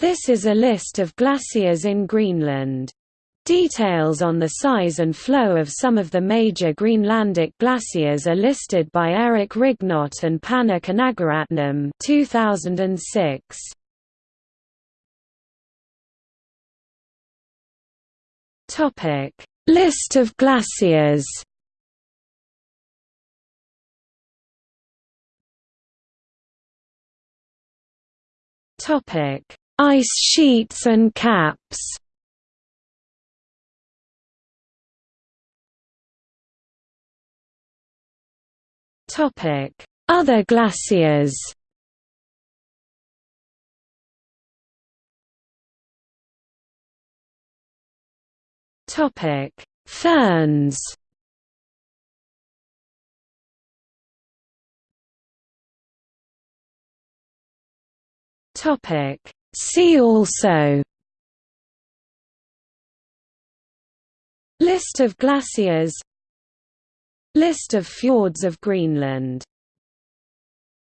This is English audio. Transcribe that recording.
This is a list of glaciers in Greenland. Details on the size and flow of some of the major Greenlandic glaciers are listed by Eric Rignot and Pannir Kanagaratnam 2006. Topic: List of glaciers. Topic: Ice sheets and caps. Other glaciers. Topic: Ferns. Topic: See also List of glaciers List of fjords of Greenland